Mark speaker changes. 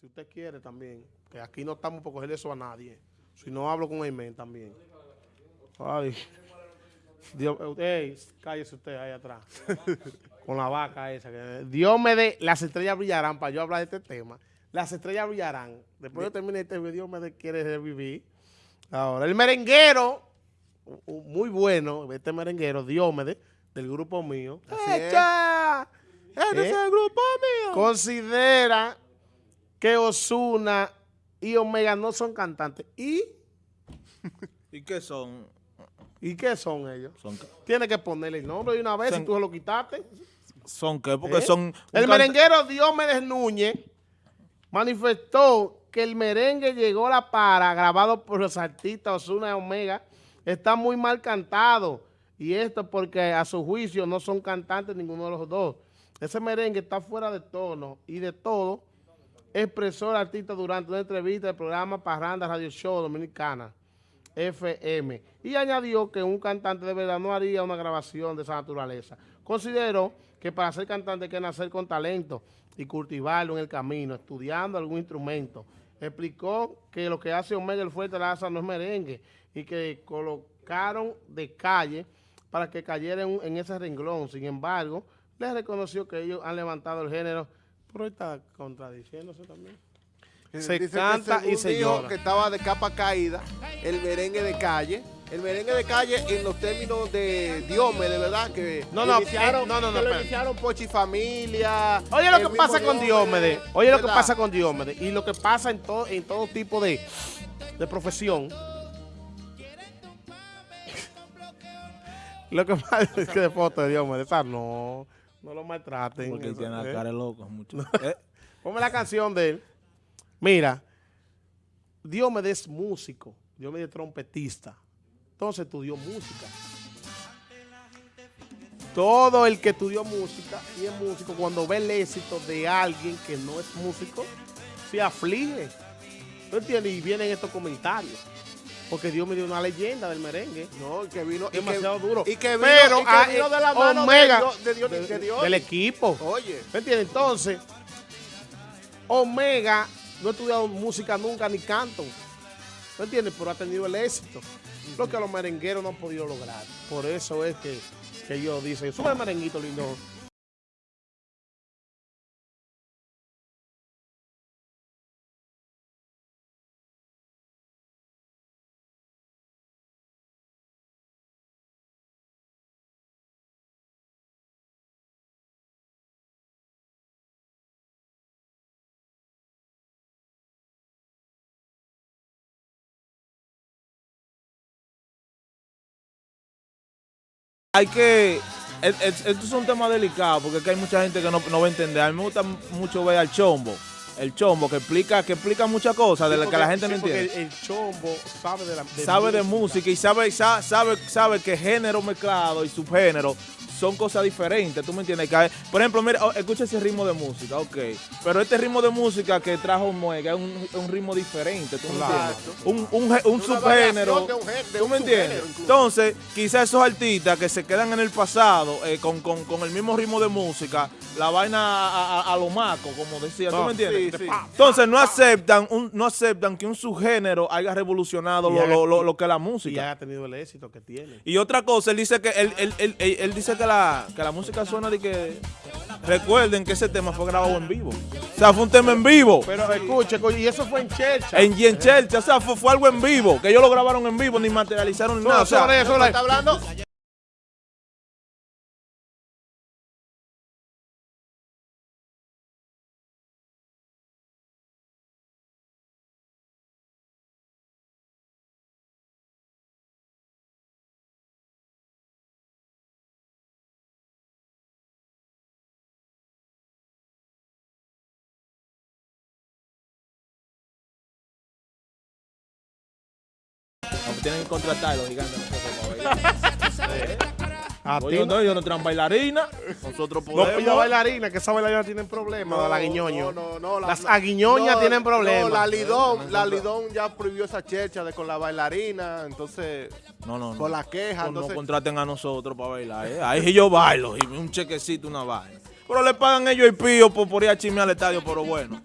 Speaker 1: si usted quiere también, que aquí no estamos por coger eso a nadie. Si no hablo con Aymen también. Ay. Dios, ey, cállese usted ahí atrás. con la vaca esa. Que, Dios me dé, las estrellas brillarán para yo hablar de este tema. Las estrellas brillarán. Después de terminar este video, Dios me dé, quiere revivir. Ahora, el merenguero, muy bueno, este merenguero, Diómede, del grupo mío.
Speaker 2: Así.
Speaker 1: ¡Echa!
Speaker 2: Es
Speaker 1: ¿Eh?
Speaker 2: el grupo mío.
Speaker 1: Considera que Osuna y Omega no son cantantes. ¿Y?
Speaker 3: ¿Y qué son?
Speaker 1: ¿Y qué son ellos?
Speaker 3: ¿Son,
Speaker 1: Tiene que ponerle el nombre de una vez
Speaker 3: Son-
Speaker 1: si tú se lo quitaste.
Speaker 3: son qué? Porque
Speaker 1: ¿Eh?
Speaker 3: son...
Speaker 1: El merenguero Diomedes Núñez manifestó que el merengue llegó a la para, grabado por los artistas Osuna y Omega, está muy mal cantado. Y esto porque a su juicio no son cantantes ninguno de los dos. Ese merengue está fuera de tono y de todo, expresó el artista durante una entrevista del programa Parranda Radio Show Dominicana, FM, y añadió que un cantante de verdad no haría una grabación de esa naturaleza. Consideró que para ser cantante hay que nacer con talento y cultivarlo en el camino, estudiando algún instrumento. Explicó que lo que hace Omega el Fuerte Laza no es merengue y que colocaron de calle para que cayera en, en ese renglón. Sin embargo, les reconoció que ellos han levantado el género, pero está contradiciéndose también. Se
Speaker 2: Dice que
Speaker 1: canta y
Speaker 2: según
Speaker 1: se llora.
Speaker 2: que estaba de capa caída el merengue de calle. El merengue de calle en los términos de Diome, de verdad, que
Speaker 1: No, no,
Speaker 2: iniciaron,
Speaker 1: eh, no, no, no,
Speaker 2: que lo iniciaron Pochi Familia.
Speaker 1: Oye lo que pasa con Diómedes, oye lo que
Speaker 2: ¿verdad?
Speaker 1: pasa con Diómedes y lo que pasa en todo, en todo tipo de, de profesión. lo que pasa es que de foto de Diómedes, esa no, no lo maltraten.
Speaker 3: Porque tiene la
Speaker 1: ¿eh?
Speaker 3: cara de loco. Mucho. Eh,
Speaker 1: Ponme la canción de él. Mira, Diomedes es músico, Diomedes es trompetista. Entonces estudió música. Todo el que estudió música y es músico, cuando ve el éxito de alguien que no es músico, se aflige. ¿No entiendes? Y vienen estos comentarios. Porque Dios me dio una leyenda del merengue.
Speaker 2: No, y que vino. y que-
Speaker 1: Demasiado duro.
Speaker 2: Y que vino,
Speaker 1: Pero
Speaker 2: y que vino de la mano
Speaker 1: Omega,
Speaker 2: de Dios. De Dios,
Speaker 1: de-
Speaker 2: de Dios.
Speaker 1: del equipo.
Speaker 2: Oye.
Speaker 1: ¿Me entiendes? Entonces, Omega no ha estudiado música nunca ni canto. ¿Me entiendes? Pero ha tenido el éxito. Lo que los merengueros no han podido lograr. Por eso es que, que ellos dicen, sube el merenguito lindo.
Speaker 3: Hay que... es- es- Esto es un tema delicado porque que hay mucha gente que no, no va a entender. A mí me gusta mucho ver al chombo. El chombo que explica, que explica muchas cosas de las que la gente no
Speaker 1: Sí,
Speaker 3: entiende.
Speaker 1: El, el chombo sabe de la
Speaker 3: sabe de música y sabe, sa- sabe, sabe que género mezclado y subgénero son cosas diferentes, ¿tú me entiendes? Que por ejemplo, mira, oh, escucha ese ritmo de música, ok, pero este ritmo de música que trajo Muega es un, ritmo diferente, ¿tú me
Speaker 1: Claro.
Speaker 3: entiendes? Un, subgénero, ¿tú me entiendes? Entonces, quizás esos artistas que se quedan en el pasado eh, con, con- con el mismo ritmo de música, la vaina a, a- a lo maco, como decía, ¿tú
Speaker 1: No,
Speaker 3: me entiendes?
Speaker 2: sí, sí.
Speaker 3: Entonces, no aceptan, un, no aceptan que un subgénero haya revolucionado
Speaker 1: Y
Speaker 3: lo,
Speaker 1: haga-
Speaker 3: lo- lo- lo que es la
Speaker 1: Y
Speaker 3: música.
Speaker 1: ha tenido el éxito que tiene.
Speaker 3: Y otra cosa, él dice que él, él- él- él- él dice que la, que la música suena de que recuerden que ese tema fue grabado en vivo. O sea, fue un tema en vivo.
Speaker 1: Pero escuche, y eso fue en Chercha.
Speaker 3: En y en Chelsea, o sea, fue, fue algo en vivo, que ellos lo grabaron en vivo, ni materializaron ni
Speaker 1: No,
Speaker 3: nada. O sea,
Speaker 1: sobre eso,
Speaker 2: Está hablando
Speaker 3: tienen que contratar los gigantes nosotros para bailar.
Speaker 1: A ti
Speaker 3: Oye,
Speaker 1: no.
Speaker 3: no, ellos no traen bailarina, nosotros
Speaker 1: No
Speaker 3: podemos.
Speaker 1: pilla bailarina, que esa bailarina tienen problemas,
Speaker 2: No,
Speaker 1: la guiñoño.
Speaker 2: No, no, no, la-
Speaker 1: Las
Speaker 2: la-
Speaker 1: aguiñoñas
Speaker 2: no,
Speaker 1: tienen problemas.
Speaker 2: No, la Lidón, la Lidón ya prohibió esa chercha de con la bailarina, entonces,
Speaker 3: No, no, no.
Speaker 2: por la queja,
Speaker 3: No, no
Speaker 2: entonces,
Speaker 3: contraten a nosotros para bailar. ¿eh? Ahí sí yo bailo y un chequecito, una vaina. Pero le pagan ellos el pío por, por ir a chismear al estadio, pero bueno.